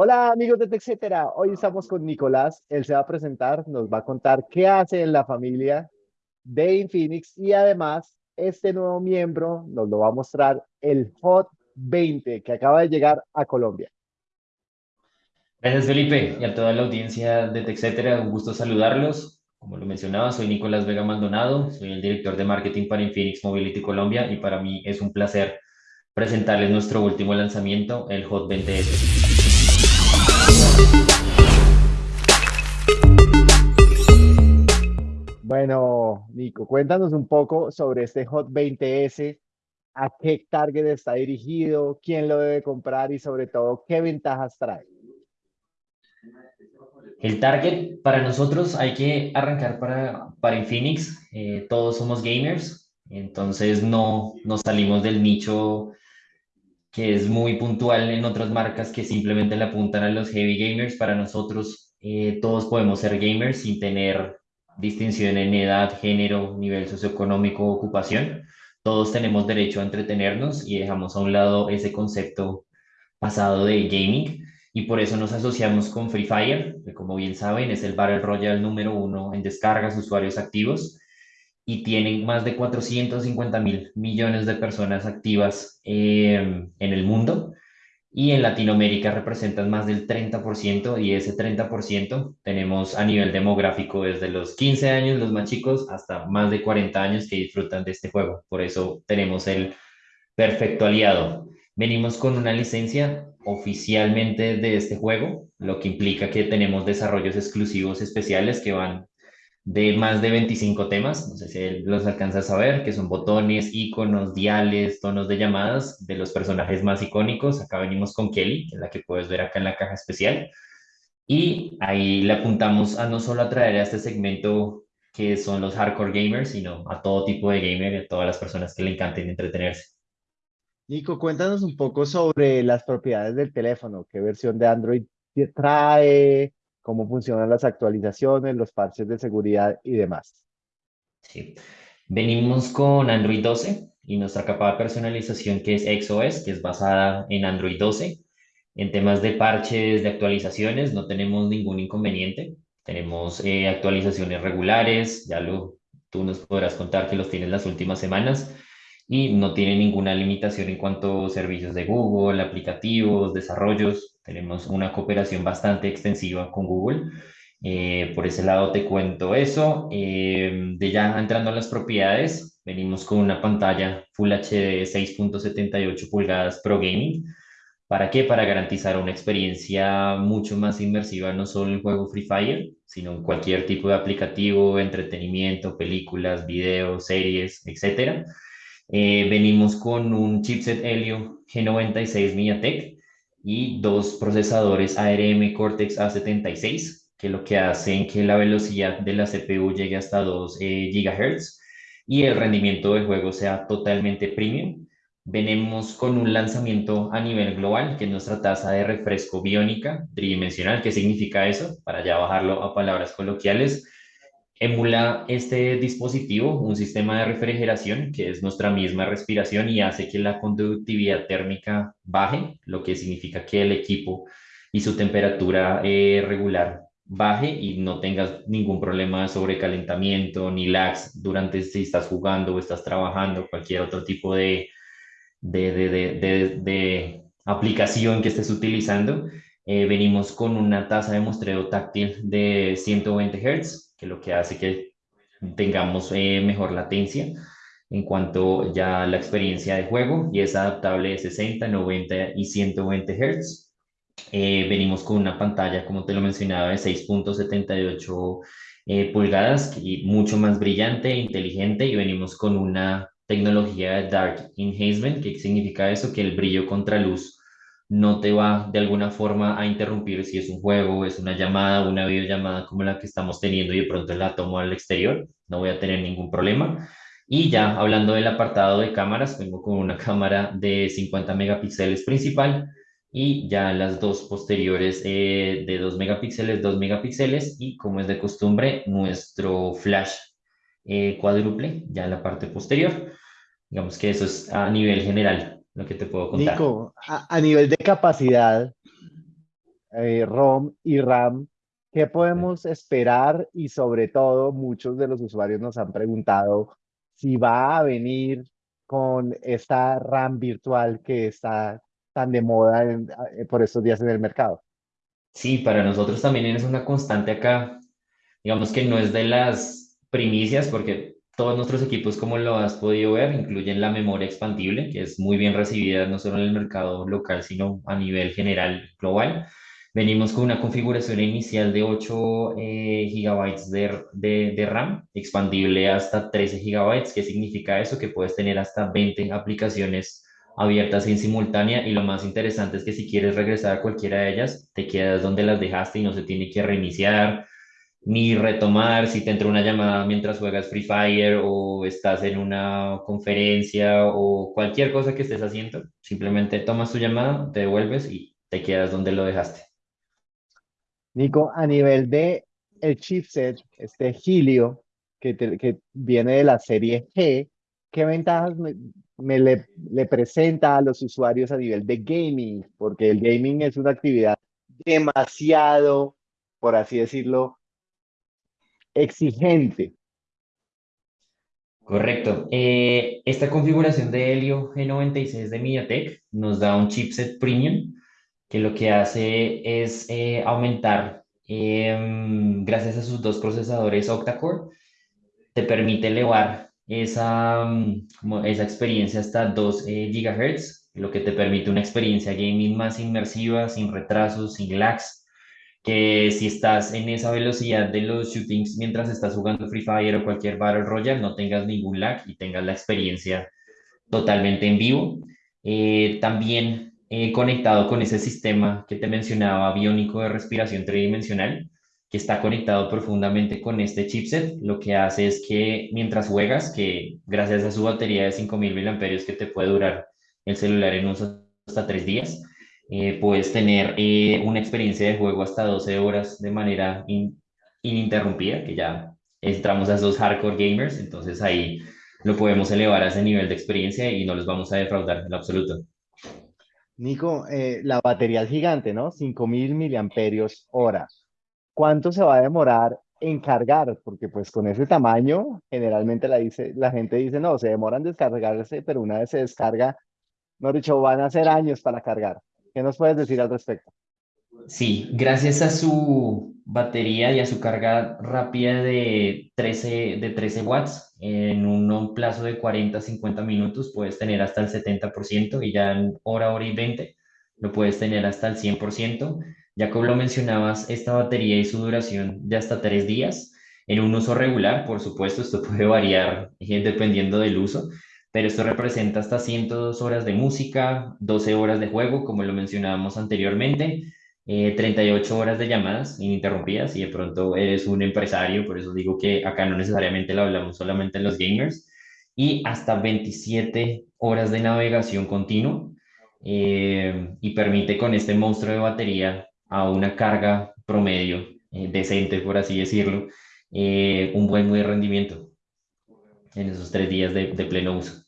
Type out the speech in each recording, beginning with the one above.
Hola amigos de TechCetera, hoy estamos con Nicolás, él se va a presentar, nos va a contar qué hace en la familia de Infinix y además este nuevo miembro nos lo va a mostrar el Hot 20 que acaba de llegar a Colombia. Gracias Felipe y a toda la audiencia de TechCetera, un gusto saludarlos. Como lo mencionaba, soy Nicolás Vega Maldonado, soy el director de marketing para Infinix Mobility Colombia y para mí es un placer presentarles nuestro último lanzamiento, el Hot 20S. Bueno, Nico, cuéntanos un poco sobre este Hot 20S, a qué target está dirigido, quién lo debe comprar y sobre todo qué ventajas trae. El target para nosotros hay que arrancar para, para Infinix. Eh, todos somos gamers, entonces no nos salimos del nicho que es muy puntual en otras marcas que simplemente le apuntan a los heavy gamers. Para nosotros, eh, todos podemos ser gamers sin tener distinción en edad, género, nivel socioeconómico, ocupación. Todos tenemos derecho a entretenernos y dejamos a un lado ese concepto pasado de gaming y por eso nos asociamos con Free Fire, que como bien saben es el Battle Royale número uno en descargas usuarios activos y tienen más de 450 mil millones de personas activas eh, en el mundo y en Latinoamérica representan más del 30% y ese 30% tenemos a nivel demográfico desde los 15 años, los más chicos, hasta más de 40 años que disfrutan de este juego. Por eso tenemos el perfecto aliado. Venimos con una licencia oficialmente de este juego, lo que implica que tenemos desarrollos exclusivos especiales que van de más de 25 temas, no sé si los alcanzas a ver, que son botones, iconos, diales, tonos de llamadas de los personajes más icónicos. Acá venimos con Kelly, que es la que puedes ver acá en la caja especial. Y ahí le apuntamos a no solo atraer a este segmento que son los hardcore gamers, sino a todo tipo de gamer a todas las personas que le encanten entretenerse. Nico, cuéntanos un poco sobre las propiedades del teléfono, qué versión de Android trae, cómo funcionan las actualizaciones, los parches de seguridad y demás. Sí. Venimos con Android 12 y nuestra capa de personalización que es XOS, que es basada en Android 12. En temas de parches, de actualizaciones, no tenemos ningún inconveniente. Tenemos eh, actualizaciones regulares, ya lo, tú nos podrás contar que los tienes las últimas semanas y no tiene ninguna limitación en cuanto a servicios de Google, aplicativos, desarrollos. Tenemos una cooperación bastante extensiva con Google. Eh, por ese lado te cuento eso. Eh, de ya entrando a las propiedades, venimos con una pantalla Full HD 6.78 pulgadas Pro Gaming. ¿Para qué? Para garantizar una experiencia mucho más inmersiva, no solo en el juego Free Fire, sino en cualquier tipo de aplicativo, entretenimiento, películas, videos, series, etcétera eh, venimos con un chipset Helio G96 MediaTek y dos procesadores ARM Cortex A76, que lo que hacen que la velocidad de la CPU llegue hasta 2 eh, GHz y el rendimiento del juego sea totalmente premium. Venimos con un lanzamiento a nivel global, que es nuestra tasa de refresco biónica tridimensional. ¿Qué significa eso? Para ya bajarlo a palabras coloquiales, emula este dispositivo un sistema de refrigeración que es nuestra misma respiración y hace que la conductividad térmica baje, lo que significa que el equipo y su temperatura eh, regular baje y no tengas ningún problema de sobrecalentamiento ni lags durante si estás jugando o estás trabajando, cualquier otro tipo de, de, de, de aplicación que estés utilizando. Eh, venimos con una tasa de muestreo táctil de 120 Hz que lo que hace que tengamos eh, mejor latencia en cuanto ya a la experiencia de juego y es adaptable de 60, 90 y 120 Hz. Eh, venimos con una pantalla, como te lo mencionaba, de 6.78 eh, pulgadas y mucho más brillante e inteligente y venimos con una tecnología de Dark Enhancement, que significa eso, que el brillo contra luz no te va de alguna forma a interrumpir si es un juego, es una llamada, una videollamada como la que estamos teniendo y de pronto la tomo al exterior, no voy a tener ningún problema. Y ya hablando del apartado de cámaras, vengo con una cámara de 50 megapíxeles principal y ya las dos posteriores eh, de 2 megapíxeles, 2 megapíxeles y como es de costumbre, nuestro flash eh, cuádruple ya en la parte posterior. Digamos que eso es a nivel general lo que te puedo contar. Nico, a, nivel de capacidad, eh, ROM y RAM. ¿Qué podemos esperar? Y sobre todo, muchos de los usuarios nos han preguntado si va a venir con esta RAM virtual que está tan de moda en- eh, por estos días en el mercado. Sí, para nosotros también es una constante acá. Digamos que no es de las primicias porque todos nuestros equipos, como lo has podido ver, incluyen la memoria expandible, que es muy bien recibida no solo en el mercado local, sino a nivel general global. Venimos con una configuración inicial de 8 eh, gigabytes de, de, de RAM, expandible hasta 13 gigabytes. ¿Qué significa eso? Que puedes tener hasta 20 aplicaciones abiertas en simultánea y lo más interesante es que si quieres regresar a cualquiera de ellas, te quedas donde las dejaste y no se tiene que reiniciar ni retomar si te entra una llamada mientras juegas Free Fire o estás en una conferencia o cualquier cosa que estés haciendo, simplemente tomas tu llamada, te devuelves y te quedas donde lo dejaste. Nico, a nivel de el chipset, este Helio, que, que viene de la serie G, ¿qué ventajas me, le presenta a los usuarios a nivel de gaming? Porque el gaming es una actividad demasiado, por así decirlo, exigente. Correcto. Eh, esta configuración de Helio G96 de MediaTek nos da un chipset premium que lo que hace es eh, aumentar, em, gracias a sus dos procesadores octa-core, te permite elevar esa, mm, esa experiencia hasta 2 eh, GHz, lo que te permite una experiencia gaming más inmersiva, sin retrasos, sin lags, que si estás en esa velocidad de los shootings mientras estás jugando Free Fire o cualquier Battle Royale, no tengas ningún lag y tengas la experiencia totalmente en vivo. Eh, también eh, conectado con ese sistema que te mencionaba, biónico de respiración tridimensional, que está conectado profundamente con este chipset, lo que hace es que mientras juegas, que gracias a su batería de 5000 mAh que te puede durar el celular en uso hasta tres días, eh, puedes tener eh, una experiencia de juego hasta 12 horas de manera in- ininterrumpida, que ya entramos a esos hardcore gamers, entonces ahí lo podemos elevar a ese nivel de experiencia y no los vamos a defraudar en absoluto. Nico, eh, la batería es gigante, ¿no? 5000 miliamperios hora. ¿Cuánto se va a demorar en cargar? Porque pues con ese tamaño, generalmente la, dice, la gente dice, no, se demoran descargarse, pero una vez se descarga, no dicho, van a ser años para cargar. ¿Qué nos puedes decir al respecto? Sí, gracias a su batería y a su carga rápida de 13, de 13 watts, en un plazo de 40 a 50 minutos puedes tener hasta el 70% y ya en hora, hora y 20 lo puedes tener hasta el 100%. Ya como lo mencionabas, esta batería y su duración de hasta tres días. En un uso regular, por supuesto, esto puede variar eh, dependiendo del uso, pero esto representa hasta 102 horas de música, 12 horas de juego, como lo mencionábamos anteriormente eh, 38 horas de llamadas ininterrumpidas y de pronto eres un empresario, por eso digo que acá no necesariamente lo hablamos solamente en los gamers, y hasta 27 horas de navegación continua eh, y permite con este monstruo de batería a una carga promedio eh, decente, por así decirlo, eh, un buen, buen rendimiento en esos tres días de, de pleno uso.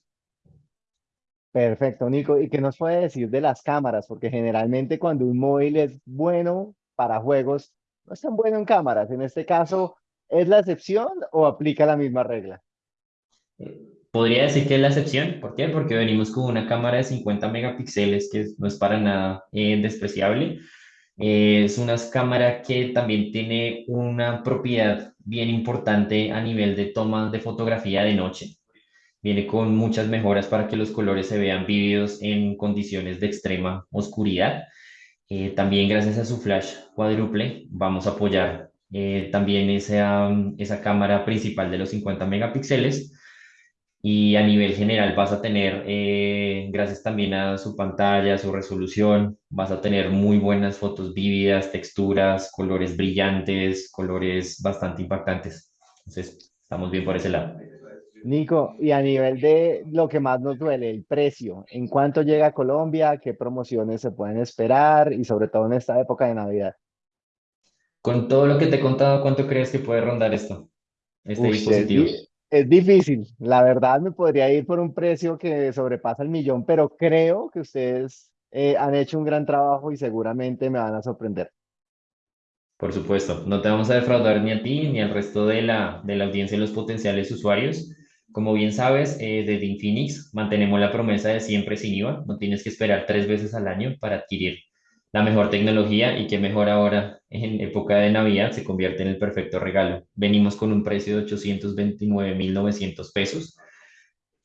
Perfecto, Nico. ¿Y qué nos puede decir de las cámaras? Porque generalmente cuando un móvil es bueno para juegos, no es tan bueno en cámaras. En este caso, ¿es la excepción o aplica la misma regla? Podría decir que es la excepción. ¿Por qué? Porque venimos con una cámara de 50 megapíxeles que no es para nada eh, despreciable. Eh, es una cámara que también tiene una propiedad bien importante a nivel de tomas de fotografía de noche. Viene con muchas mejoras para que los colores se vean vívidos en condiciones de extrema oscuridad. Eh, también gracias a su flash cuádruple vamos a apoyar eh, también esa, esa cámara principal de los 50 megapíxeles y a nivel general vas a tener, eh, gracias también a su pantalla, su resolución, vas a tener muy buenas fotos vívidas, texturas, colores brillantes, colores bastante impactantes. Entonces, estamos bien por ese lado. Nico, y a nivel de lo que más nos duele, el precio, ¿en cuánto llega a Colombia? ¿Qué promociones se pueden esperar? Y sobre todo en esta época de Navidad. Con todo lo que te he contado, ¿cuánto crees que puede rondar esto, este Uy, es, dispositivo? di- es difícil. La verdad me podría ir por un precio que sobrepasa el millón, pero creo que ustedes eh, han hecho un gran trabajo y seguramente me van a sorprender. Por supuesto, no te vamos a defraudar ni a ti ni al resto de la, de la audiencia y los potenciales usuarios. Como bien sabes, eh, desde Infinix mantenemos la promesa de siempre sin IVA. No tienes que esperar tres veces al año para adquirir la mejor tecnología y que mejor ahora en época de Navidad se convierte en el perfecto regalo. Venimos con un precio de 829.900 pesos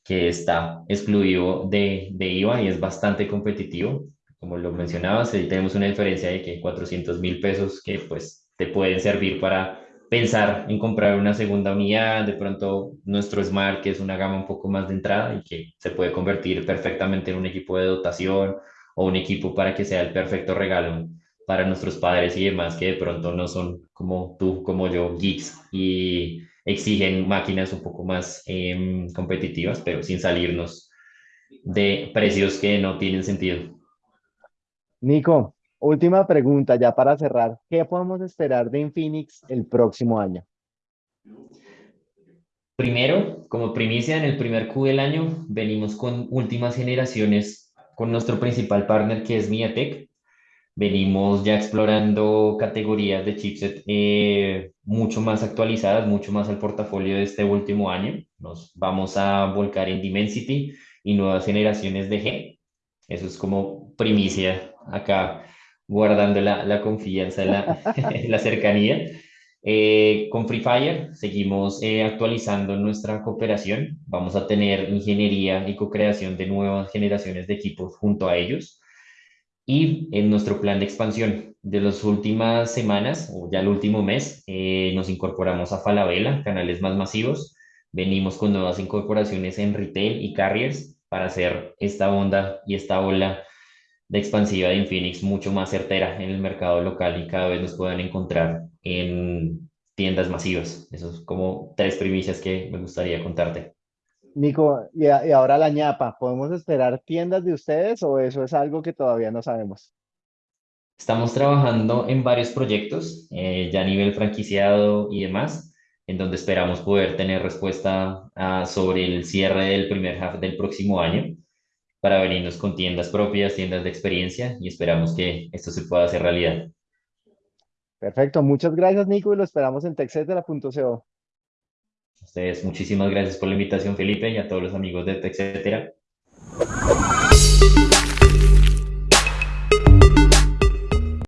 que está excluido de, de IVA y es bastante competitivo. Como lo mencionabas, tenemos una diferencia de que 400 mil pesos que pues te pueden servir para pensar en comprar una segunda unidad, de pronto nuestro Smart, que es una gama un poco más de entrada y que se puede convertir perfectamente en un equipo de dotación o un equipo para que sea el perfecto regalo para nuestros padres y demás que de pronto no son como tú, como yo, geeks y exigen máquinas un poco más em, competitivas, pero sin salirnos de precios que no tienen sentido. Nico, última pregunta ya para cerrar. ¿Qué podemos esperar de Infinix el próximo año? Primero, como primicia, en el primer Q del año venimos con últimas generaciones con nuestro principal partner que es MediaTek. Venimos ya explorando categorías de chipset eh, mucho más actualizadas, mucho más al portafolio de este último año. Nos vamos a volcar en Dimensity y nuevas generaciones de G. Eso es como primicia acá, guardando la, la confianza, la, la cercanía. Eh, con Free Fire seguimos eh, actualizando nuestra cooperación. Vamos a tener ingeniería y co-creación de nuevas generaciones de equipos junto a ellos. Y en nuestro plan de expansión de las últimas semanas, o ya el último mes, eh, nos incorporamos a Falabella, canales más masivos. Venimos con nuevas incorporaciones en retail y carriers para hacer esta onda y esta ola de expansiva de Infinix mucho más certera en el mercado local y cada vez nos puedan encontrar en tiendas masivas. Eso es como tres primicias que me gustaría contarte. Nico, y, ahora la ñapa, ¿podemos esperar tiendas de ustedes o eso es algo que todavía no sabemos? Estamos trabajando en varios proyectos, eh, ya a nivel franquiciado y demás, en donde esperamos poder tener respuesta ah, sobre el cierre del primer half del próximo año para venirnos con tiendas propias, tiendas de experiencia y esperamos que esto se pueda hacer realidad. Perfecto, muchas gracias Nico y lo esperamos en texetera.co. Ustedes, muchísimas gracias por la invitación Felipe y a todos los amigos de TechCetera.